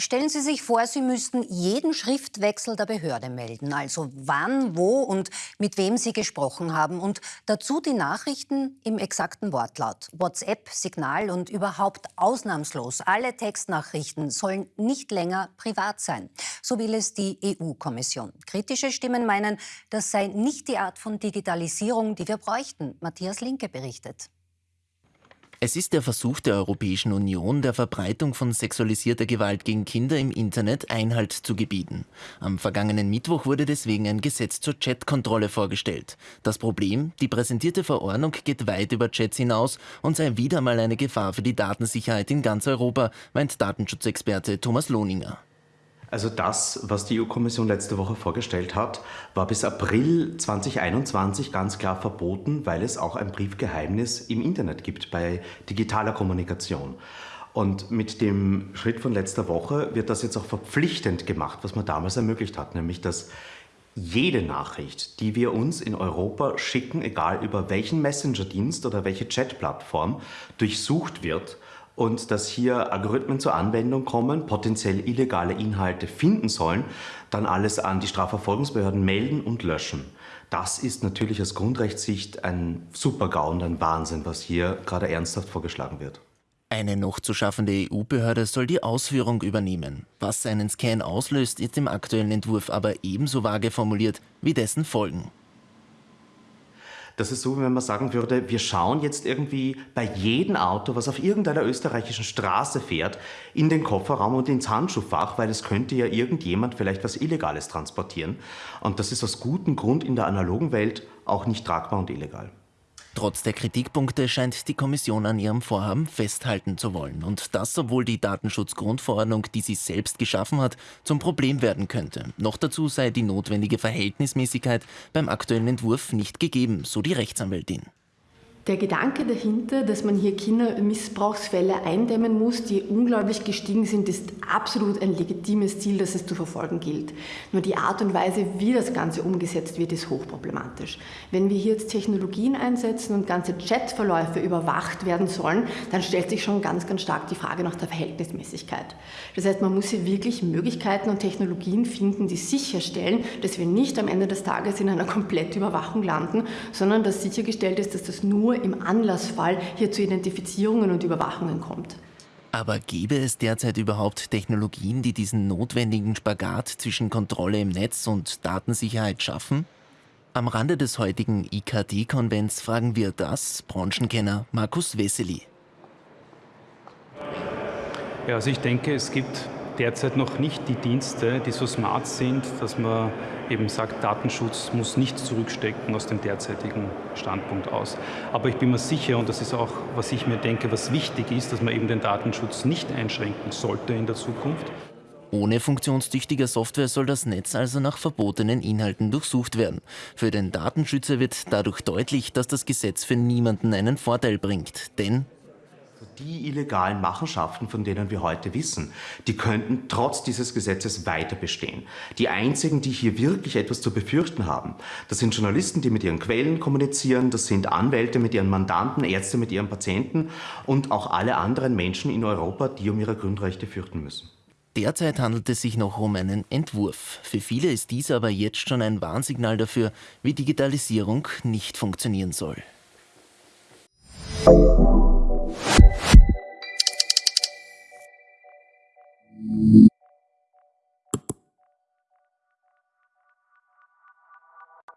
Stellen Sie sich vor, Sie müssten jeden Schriftwechsel der Behörde melden, also wann, wo und mit wem Sie gesprochen haben und dazu die Nachrichten im exakten Wortlaut. WhatsApp, Signal und überhaupt ausnahmslos alle Textnachrichten sollen nicht länger privat sein. So will es die EU-Kommission. Kritische Stimmen meinen, das sei nicht die Art von Digitalisierung, die wir bräuchten. Matthias Linke berichtet. Es ist der Versuch der Europäischen Union, der Verbreitung von sexualisierter Gewalt gegen Kinder im Internet Einhalt zu gebieten. Am vergangenen Mittwoch wurde deswegen ein Gesetz zur Chatkontrolle vorgestellt. Das Problem, die präsentierte Verordnung geht weit über Chats hinaus und sei wieder mal eine Gefahr für die Datensicherheit in ganz Europa, meint Datenschutzexperte Thomas Lohninger. Also das, was die EU-Kommission letzte Woche vorgestellt hat, war bis April 2021 ganz klar verboten, weil es auch ein Briefgeheimnis im Internet gibt bei digitaler Kommunikation. Und mit dem Schritt von letzter Woche wird das jetzt auch verpflichtend gemacht, was man damals ermöglicht hat, nämlich dass jede Nachricht, die wir uns in Europa schicken, egal über welchen Messenger-Dienst oder welche Chat-Plattform, durchsucht wird und dass hier Algorithmen zur Anwendung kommen, potenziell illegale Inhalte finden sollen, dann alles an die Strafverfolgungsbehörden melden und löschen. Das ist natürlich aus Grundrechtssicht ein Super-GAU und ein Wahnsinn, was hier gerade ernsthaft vorgeschlagen wird. Eine noch zu schaffende EU-Behörde soll die Ausführung übernehmen. Was einen Scan auslöst, ist im aktuellen Entwurf aber ebenso vage formuliert wie dessen Folgen. Das ist so, wie wenn man sagen würde, wir schauen jetzt irgendwie bei jedem Auto, was auf irgendeiner österreichischen Straße fährt, in den Kofferraum und ins Handschuhfach, weil es könnte ja irgendjemand vielleicht was Illegales transportieren. Und das ist aus gutem Grund in der analogen Welt auch nicht tragbar und illegal. Trotz der Kritikpunkte scheint die Kommission an ihrem Vorhaben festhalten zu wollen. Und das, obwohl die Datenschutzgrundverordnung, die sie selbst geschaffen hat, zum Problem werden könnte. Noch dazu sei die notwendige Verhältnismäßigkeit beim aktuellen Entwurf nicht gegeben, so die Rechtsanwältin. Der Gedanke dahinter, dass man hier Kindermissbrauchsfälle eindämmen muss, die unglaublich gestiegen sind, ist absolut ein legitimes Ziel, das es zu verfolgen gilt. Nur die Art und Weise, wie das Ganze umgesetzt wird, ist hochproblematisch. Wenn wir hier jetzt Technologien einsetzen und ganze Chatverläufe überwacht werden sollen, dann stellt sich schon ganz, ganz stark die Frage nach der Verhältnismäßigkeit. Das heißt, man muss hier wirklich Möglichkeiten und Technologien finden, die sicherstellen, dass wir nicht am Ende des Tages in einer Komplettüberwachung landen, sondern dass sichergestellt ist, dass das nur im Anlassfall hier zu Identifizierungen und Überwachungen kommt. Aber gäbe es derzeit überhaupt Technologien, die diesen notwendigen Spagat zwischen Kontrolle im Netz und Datensicherheit schaffen? Am Rande des heutigen IKT-Konvents fragen wir das Branchenkenner Markus Wessely. Ja, also ich denke, es gibt derzeit noch nicht die Dienste, die so smart sind, dass man eben sagt, Datenschutz muss nichts zurückstecken aus dem derzeitigen Standpunkt aus. Aber ich bin mir sicher, und das ist auch, was ich mir denke, was wichtig ist, dass man eben den Datenschutz nicht einschränken sollte in der Zukunft. Ohne funktionstüchtige Software soll das Netz also nach verbotenen Inhalten durchsucht werden. Für den Datenschützer wird dadurch deutlich, dass das Gesetz für niemanden einen Vorteil bringt. Denn die illegalen Machenschaften, von denen wir heute wissen, die könnten trotz dieses Gesetzes weiter bestehen. Die einzigen, die hier wirklich etwas zu befürchten haben, das sind Journalisten, die mit ihren Quellen kommunizieren, das sind Anwälte mit ihren Mandanten, Ärzte mit ihren Patienten und auch alle anderen Menschen in Europa, die um ihre Grundrechte fürchten müssen. Derzeit handelt es sich noch um einen Entwurf. Für viele ist dies aber jetzt schon ein Warnsignal dafür, wie Digitalisierung nicht funktionieren soll. you